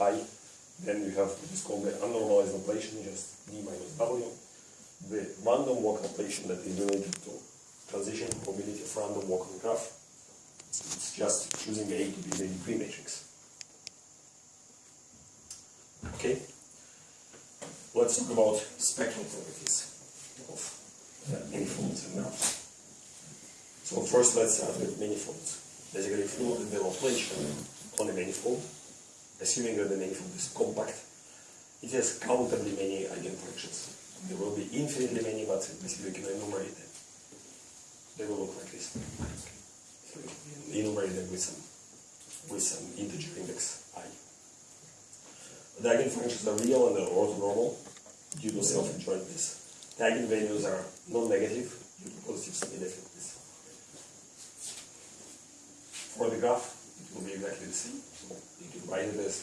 y. Then you have what is called the unnormalized Laplacian, just d minus w. The random walk Laplacian that is related to transition probability of random walk on graph. It's just choosing A to be the degree matrix. Okay? Let's talk about spectral properties of manifolds and graphs. So first let's start with manifolds. Basically, if you look at the Laplacian on a manifold, assuming that the manifold is compact, it has countably many eigenfunctions. There will be infinitely many, but basically you can enumerate them. They will look like this. Enumerate them with some with some integer index i. The eigenfunctions are real and they're orthonormal due to self-adjointness. The eigenvalues are non-negative due to positive semi-definiteness. For the graph, it will be exactly the same. You can write it as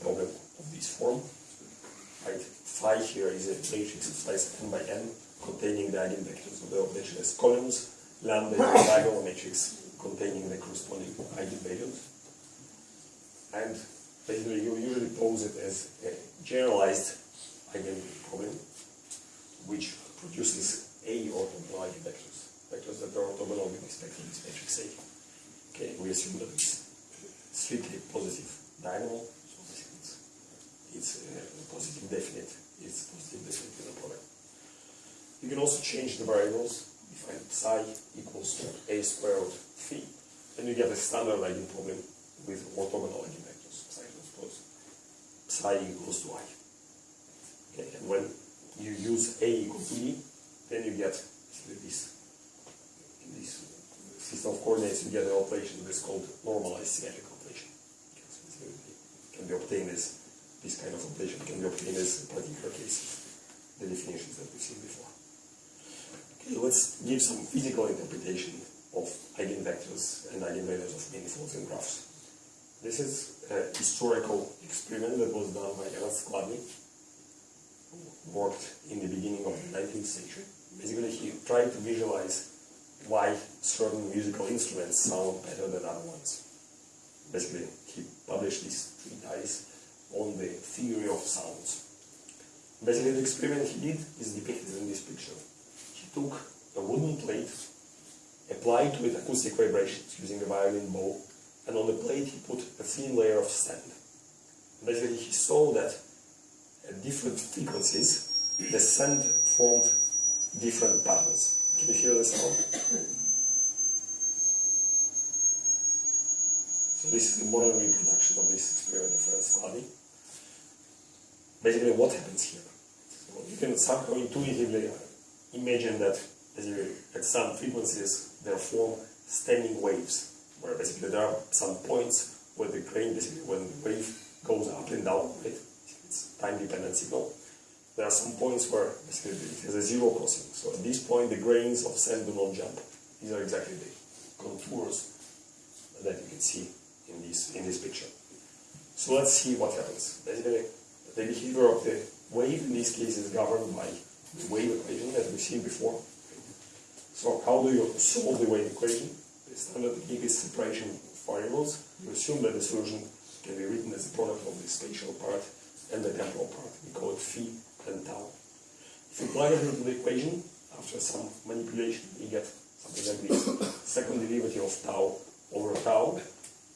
problem of this form. Right? Phi here is a matrix of size n by n containing the eigenvectors of the Laplacian as columns. Lambda is a diagonal matrix containing the corresponding eigenvalues. And basically you usually pose it as a generalized eigenproblem which produces A orthogonal eigenvectors, vectors that are orthogonal with respect to this matrix A. Okay, we assume that strictly positive diagonal, so basically it's, it's a positive definite, it's positive definite in the product. You can also change the variables, If define psi equals to a squared phi, then you get a standard eigenproblem with orthogonal eigenvectors, psi transpose psi equals to i. Okay, and when you use a equal to e, then you get this, this system of coordinates, you get an Laplacian that is called normalized symmetric operation. Okay, so can be obtained as this kind of Laplacian can be obtained as particular cases, the definitions that we've seen before. Okay, let's give some physical interpretation of eigenvectors and eigenvalues of manifolds and graphs. This is a historical experiment that was done by Ernst Chladni, who worked in the beginning of the 19th century. Basically, he tried to visualize why certain musical instruments sound better than other ones. Basically, he published these treatise on the theory of sounds. Basically, the experiment he did is depicted in this picture. He took a wooden plate, applied to it acoustic vibrations using a violin bow, and on the plate he put a thin layer of sand. Basically, he saw that at different frequencies, the sand formed different patterns. Can you hear the sound? So this is the modern reproduction of this experiment of Ernst Chladni. Basically, what happens here? So you can somehow intuitively imagine that at some frequencies there form standing waves, where basically there are some points where the grain, basically when the wave goes up and down, right? It's time-dependent signal there are some points where basically it has a zero crossing. So at this point, the grains of sand do not jump. These are exactly the contours that you can see in this in this picture. So let's see what happens. Basically, the behavior of the wave in this case is governed by the wave equation that we've seen before. So how do you solve the wave equation? The standard technique is separation of variables. You assume that the solution can be written as a product of the spatial part and the temporal part. We call it phi and tau. If you plug it into the equation, after some manipulation, you get something like this. Second derivative of tau over tau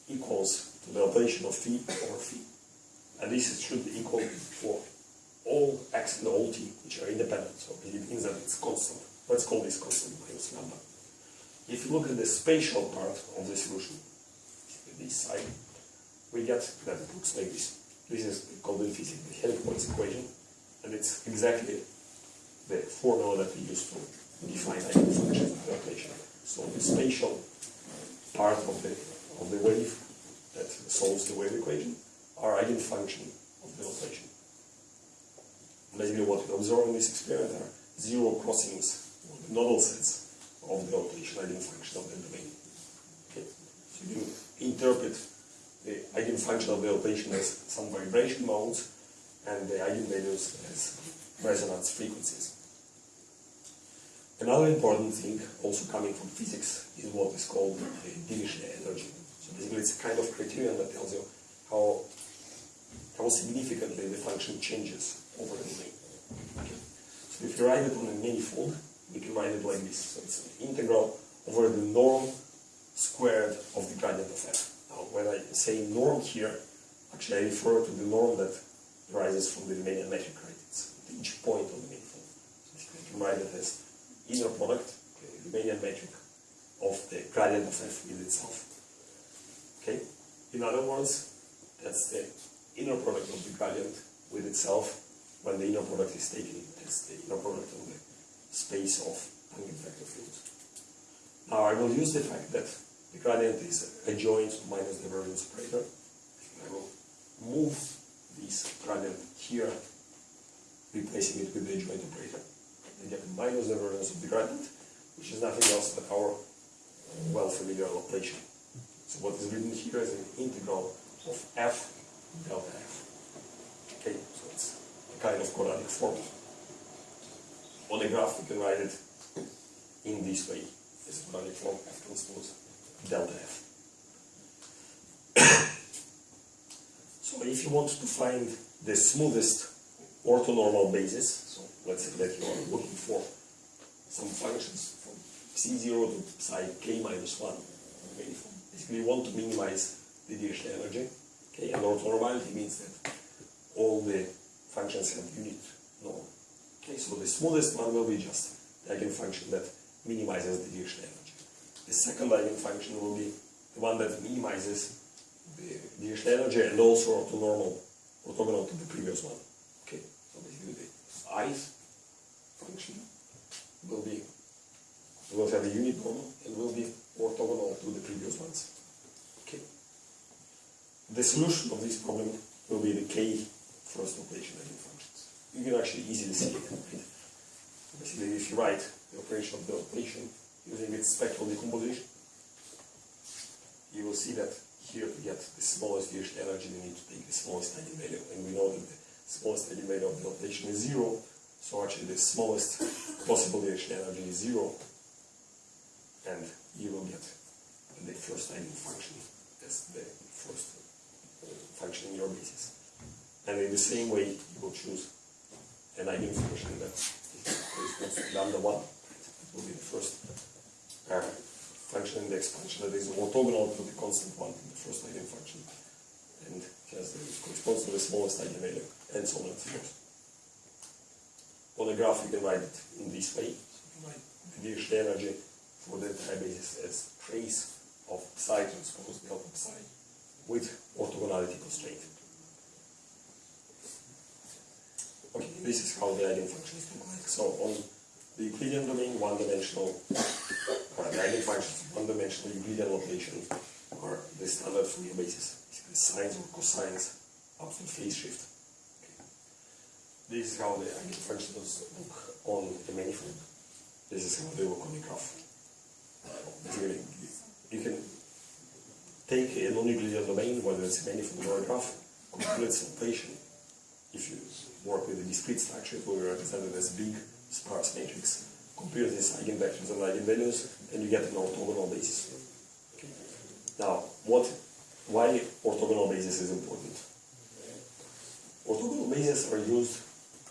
equals to the Laplacian of phi over phi. And this should be equal for all x and all t, which are independent. So it means that it's constant. Let's call this constant minus lambda. If you look at the spatial part of the solution, this side, we get that it looks like this. This is called in physics the Helmholtz equation, and it's exactly the formula that we use to define the Laplacian. So the spatial part of the of the wave that solves the wave equation are eigenfunction of the Laplacian. Basically what we observe in this experiment are zero crossings, or the nodal sets of the Laplacian eigenfunction of the domain. Okay. So you interpret the eigenfunction of the Laplacian as some vibration modes and the eigenvalues as resonance frequencies. Another important thing, also coming from physics, is what is called the Dirichlet energy. So basically it's a kind of criterion that tells you how how significantly the function changes over the domain. Okay. So if you write it on a manifold, you can write it like this. So it's an integral over the norm squared of the gradient of f. Now, when I say norm here, actually I refer to the norm that arises from the Riemannian metric, right? It's at each point on the manifold. So you can write it as inner product, okay, Riemannian metric, of the gradient of f with itself. Okay? In other words, that's the inner product of the gradient with itself when the inner product is taken as the inner product of the space of tangent vector fields. Now I will use the fact that the gradient is adjoint to minus divergence operator. I will move this gradient here, replacing it with the adjoint operator. I get minus divergence of the gradient, which is nothing else but our well familiar Laplacian. So what is written here is an integral of f delta f. Okay, so it's a kind of quadratic form. On the graph we can write it in this way. This quadratic form f transpose delta f. so if you want to find the smoothest orthonormal basis, so let's say that you are looking for some functions from c0 to psi k minus 1 Basically, you want to minimize the Dirichlet energy. Okay, and orthonormality means that all the functions have unit norm. Okay, so the smoothest one will be just the eigenfunction that minimizes the Dirichlet energy. The second eigenfunction will be the one that minimizes the Dirichlet energy and also orthonormal, orthogonal to the previous one. Okay, so basically the ith function will be will have a unit normal and will be orthogonal to the previous ones. Okay. The solution of this problem will be the k first Laplacian eigenfunctions. You can actually easily see it. Basically, if you write the operation of the Laplacian using its spectral decomposition, you will see that here to get the smallest energy, we need to take the smallest eigenvalue. And we know that the smallest eigenvalue of the Laplacian is zero, so actually the smallest possible energy is zero, and you will get the first eigenfunction as the first function in your basis. And in the same way, you will choose an eigenfunction that corresponds to lambda 1. It will be the first uh, function in the expansion that is orthogonal to the constant one in the first eigenfunction. And has the, corresponds to the smallest eigenvalue, and so on and so forth. On the graph, you can write it in this way. So you can write the energy for the entire basis as trace of psi transpose delta psi with orthogonality constraint. Okay, this is how the eigenfunctions look like. So on the Euclidean domain, one-dimensional, eigenfunctions one-dimensional Euclidean Laplacian are the standard Fourier basis, basically sines or cosines up to phase shift. This is how the eigenfunctions look on the manifold. This is how they look on the graph. You can take a non-Euclidean domain, whether it's manifold or a graph, compute its Laplacian. If you work with a discrete structure, it will be represented as big sparse matrix. Compare these eigenvectors and eigenvalues, and you get an orthogonal basis. Okay. Now, what, why orthogonal basis is important? Orthogonal bases are used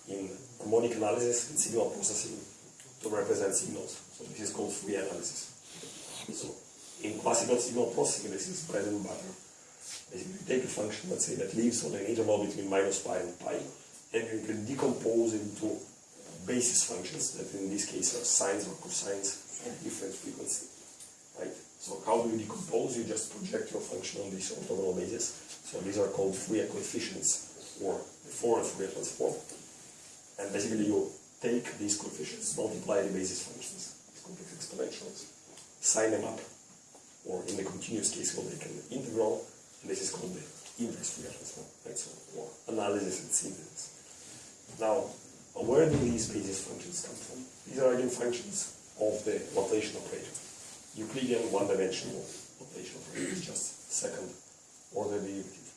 in harmonic analysis and signal processing to represent signals. So this is called Fourier analysis. So in signal processing, this is bread and butter. Basically, you take a function, let's say, that lives on an interval between minus pi and pi, and you can decompose into basis functions that in this case are sines or cosines at different frequency. Right? So how do you decompose? You just project your function on this orthogonal basis. So these are called Fourier coefficients or the Fourier Fourier transform. And basically you take these coefficients, multiply the basis functions, these complex exponentials, sign them up, or in the continuous case we'll make an integral, and this is called the inverse Fourier transform, right? So, or analysis and synthesis. Now, where do these basis functions come from? These are eigenfunctions of the Laplacian operator. Euclidean one-dimensional Laplacian operator, just second order derivative.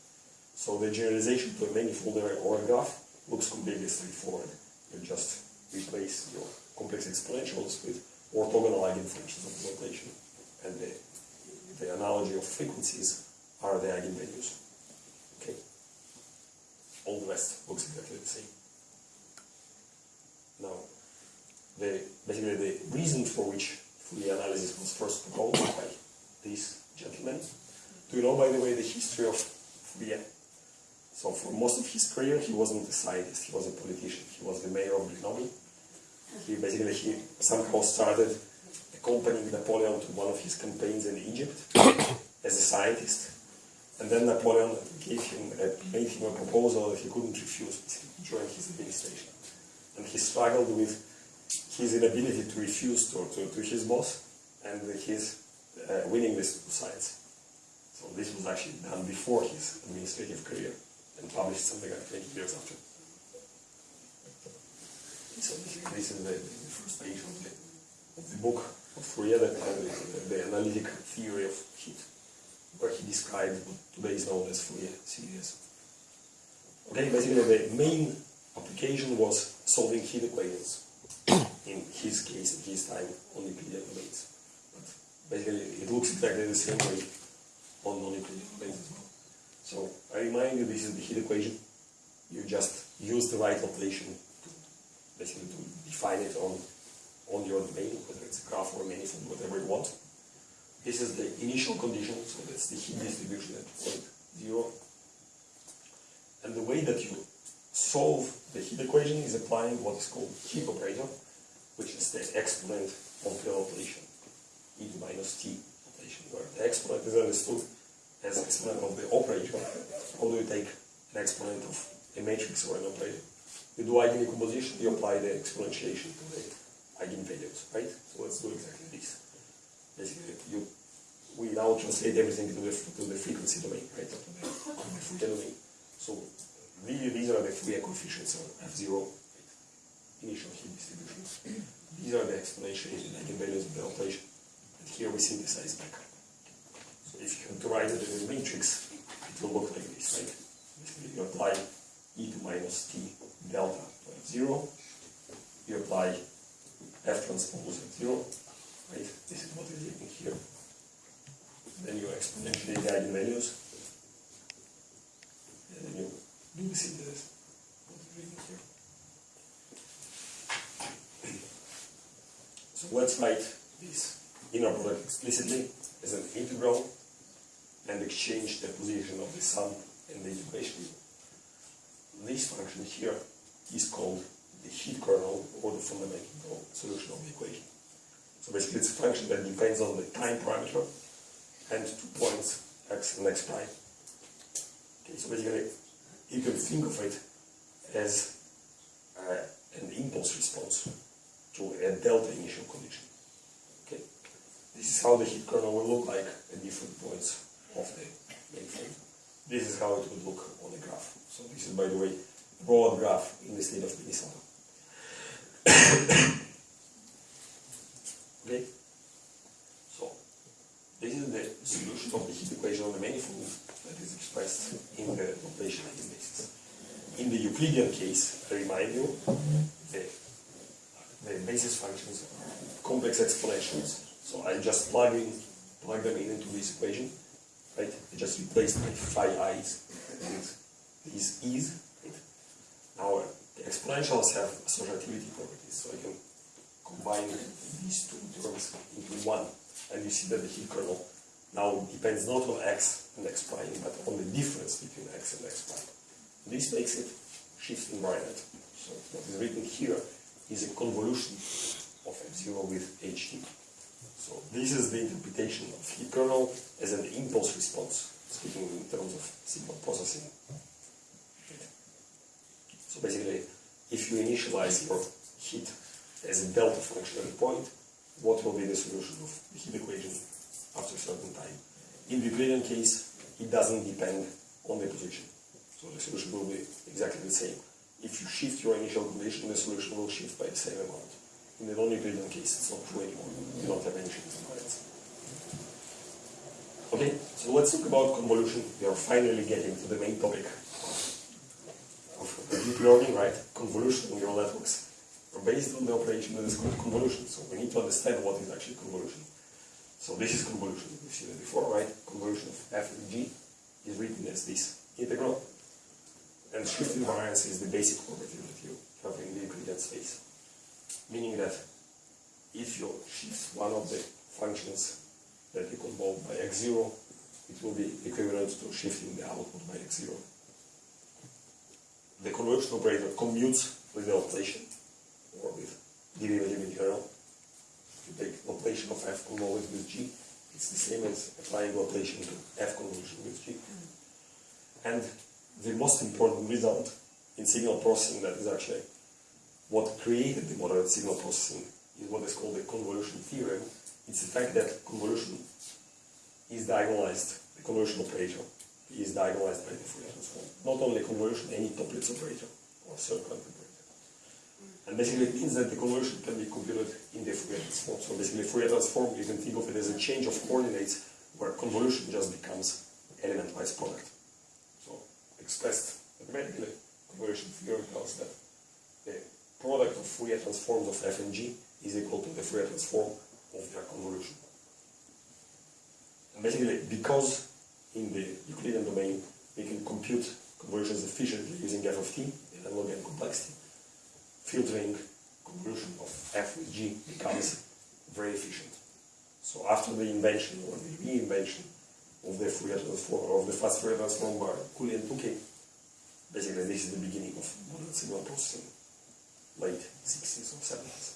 So the generalization to a manifold or a graph looks completely straightforward. You just replace your complex exponentials with orthogonal eigenfunctions of the Laplacian. And the, the analogy of frequencies are the eigenvalues. Okay. All the rest looks exactly the same. Now, the, basically the reason for which Fourier analysis was first proposed by this gentleman. Do you know, by the way, the history of Fourier? So for most of his career, he wasn't a scientist, he was a politician. He was the mayor of Grenoble. He basically, he somehow started accompanying Napoleon to one of his campaigns in Egypt as a scientist. And then Napoleon gave him a, made him a proposal that he couldn't refuse during his administration. And he struggled with his inability to refuse to, to, to his boss and his uh, willingness to science. So this was actually done before his administrative career and published something like 20 years after. So this, is the, page of the, book of Fourier, the, analytic theory of heat where he described what today is known as Fourier series. Okay, basically the main application was solving heat equations. in his case, in his time, on Euclidean domains. But basically it looks exactly the same way on non-Euclidean domains as well. So I remind you, this is the heat equation. You just use the right notation basically to define it on on your domain, whether it's a graph or a manifold, whatever you want. This is the initial condition, so that's the heat distribution at point zero. And the way that you solve the heat equation is applying what is called heat operator, which is the exponent of the Laplacian, e to minus t Laplacian, where the exponent is understood as exponent of the operator. How do you take an exponent of a matrix or an operator? You do eigendecomposition, you apply the exponentiation to the eigenvalues, right? So let's do exactly this. Basically, you we now translate everything to the, to the frequency domain, right, to the, to the domain. So the, these are the Fourier coefficients of F0, right, initial heat distributions. These are the exponentiated eigenvalues of the Laplacian. And here we synthesize back. So if you write it as a matrix, it will look like this, right? Basically, you apply e to minus t delta to F0, you apply F transpose F0, right? This is what is written here then you exponentially the eigenvalues, and then you do the synthesis. What is here. So let's write this inner product explicitly as an integral and exchange the position of the sum and the integration. This function here is called the heat kernel or the fundamental solution of the equation. So basically it's a function that depends on the time parameter and two points x and x prime. Okay, so basically you can think of it as uh, an impulse response to a delta initial condition. Okay, this is how the heat kernel will look like at different points of the manifold. This is how it would look on the graph. So this is, by the way, broad graph in the state of Minnesota. Okay. So, this is the solution of the heat equation of the manifold that is expressed in the Laplacian basis. In the Euclidean case, I remind you, the, the basis functions are complex exponentials. So I just plug in, plug them in into this equation, right? I just replace my phi i's with these e's, right? Now the exponentials have associativity properties, so I can combine these two terms into one and you see that the heat kernel now depends not on x and x prime, but on the difference between x and x prime. This makes it shift invariant. So what is written here is a convolution of f0 with ht. So this is the interpretation of heat kernel as an impulse response, speaking in terms of signal processing. So basically, if you initialize your heat as a delta function at a point, what will be the solution of the heat equation after a certain time. In the Euclidean case, it doesn't depend on the position. So the solution will be exactly the same. If you shift your initial condition, the solution will shift by the same amount. In the non-Euclidean case, it's not true anymore. You don't have any shift invariance. Okay, so let's talk about convolution. We are finally getting to the main topic learning, right? Convolution in neural networks are based on the operation that is called convolution. So we need to understand what is actually convolution. So this is convolution. We've seen it before, right? Convolution of f and g is written as this integral. And shift invariance is the basic property that you have in the Euclidean space. Meaning that if you shift one of the functions that you convolve by x0, it will be equivalent to shifting the output by x0. The convolution operator commutes with the Laplacian, or with derivative in general. If you take Laplacian of f convolved with g, it's the same as applying Laplacian to f convolution with g. And the most important result in signal processing that is actually what created the modern signal processing is what is called the convolution theorem. It's the fact that convolution is diagonalized, the convolution operator is diagonalized by the Fourier transform. Not only convolution, any Toeplitz's operator or circulant operator. And basically it means that the convolution can be computed in the Fourier transform. So basically Fourier transform, you can think of it as a change of coordinates where convolution just becomes element-wise product. So expressed mathematically, convolution theorem tells that the product of Fourier transforms of f and g is equal to the Fourier transform of their convolution. And basically, because in the Euclidean domain we can compute convolutions efficiently using f of t in a log n complexity, filtering convolution of f with g becomes very efficient. So after the invention or the reinvention of the Fourier transform or of the fast Fourier transform by Cooley and Tukey, basically this is the beginning of modern signal processing, late 60s or 70s.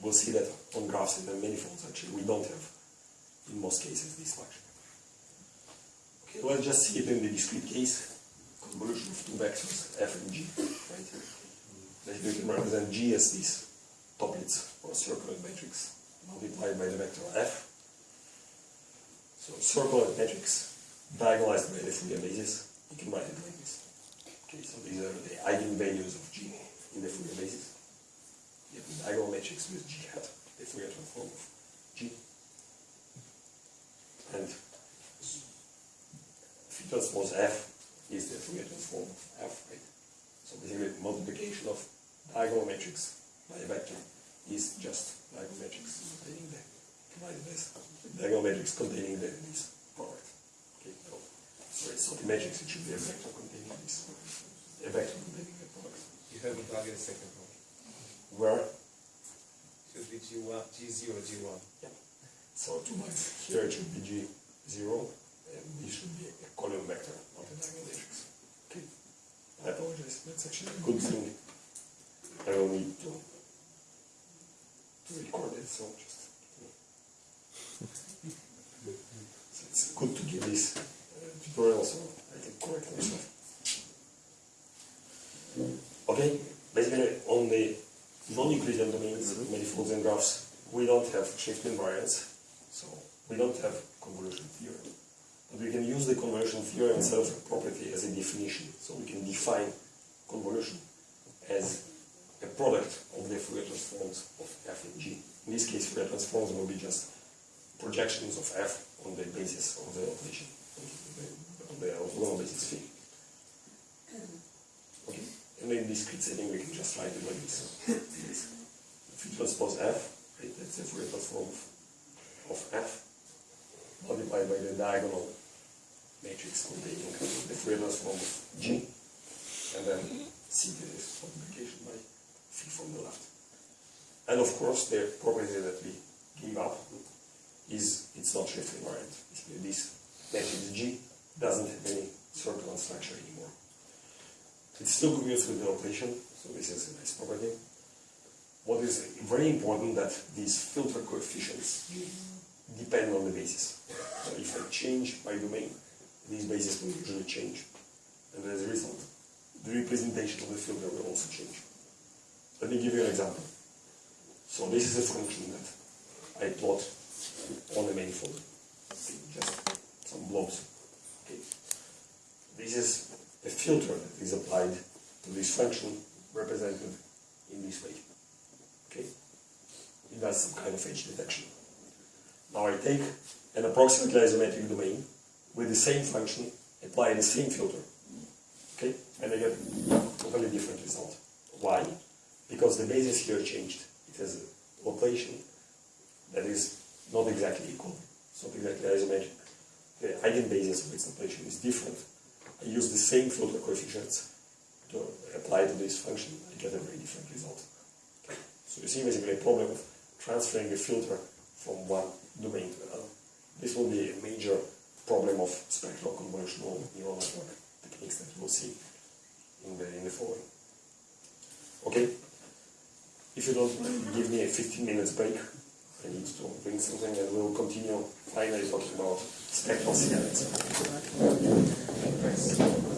We'll see that on graphs the manifolds actually we don't have in most cases this function. Okay, let's just see it in the discrete case. Convolution of two vectors, f and g, right? That you can represent g as this Toeplitz or circular matrix multiplied by the vector f. So circular matrix diagonalized by the Fourier basis, you can write it like this. Okay, so these are the eigenvalues of g in the Fourier basis. You have diagonal matrix with g hat, the Fourier transform of g. And First was f is the Fourier transform f, right? So basically multiplication of diagonal matrix by a vector is just diagonal matrix containing the divided by diagonal matrix containing the this product. Okay, no. So it's not a matrix, it should be a vector containing this. A vector containing the product. You haven't targeted the second one. Where? Should be G1, G0, G1. Yeah. So two my here it should be G0 we should be a column vector, not a diamond matrix. Okay. I apologize. That's actually a good thing. I will need to, to record it, so just. So it's good to give this tutorial so I can correct myself. Okay, basically on the non-Euclidean domains, mm -hmm. manifolds and graphs, we don't have shift variance, so we don't have convolution theorem. But we can use the convolution theorem itself property as a definition. So we can define convolution as a product of the Fourier transforms of f and g. In this case, Fourier transforms will be just projections of f on the basis of the Laplacian, on the orthogonal basis. Okay, and in discrete setting, we can just write it like this. this. If you transpose f, right, that's Fourier transform of f multiplied by the diagonal matrix containing the Fourier transform of G, and then see this multiplication by phi from the left. And of course, the property that we give up is it's not shift invariant. This matrix G doesn't have any circular structure anymore. It still commutes with the Laplacian, so this is a nice property. What is very important that these filter coefficients mm-hmm. depend on the basis. So if I change my domain, these bases will usually change. And as a result, the representation of the filter will also change. Let me give you an example. So this is a function that I plot on the manifold. Okay, just some blobs. Okay. This is a filter that is applied to this function represented in this way. Okay? It does some kind of edge detection. Now I take an approximately isometric domain with the same function, apply the same filter. Okay? And I get a totally different result. Why? Because the basis here changed. It has a location that is not exactly equal. It's not exactly isometric. The eigenbasis of its Laplacian is different. I use the same filter coefficients to apply to this function, I get a very different result. Okay. So you see basically a problem of transferring a filter from one domain to another. This will be a major problem of spectral convolutional neural network techniques that will see in the, in the following. Okay? If you don't give me a 15 minutes break. I need to bring something and we'll continue finally talking about spectral. Thanks.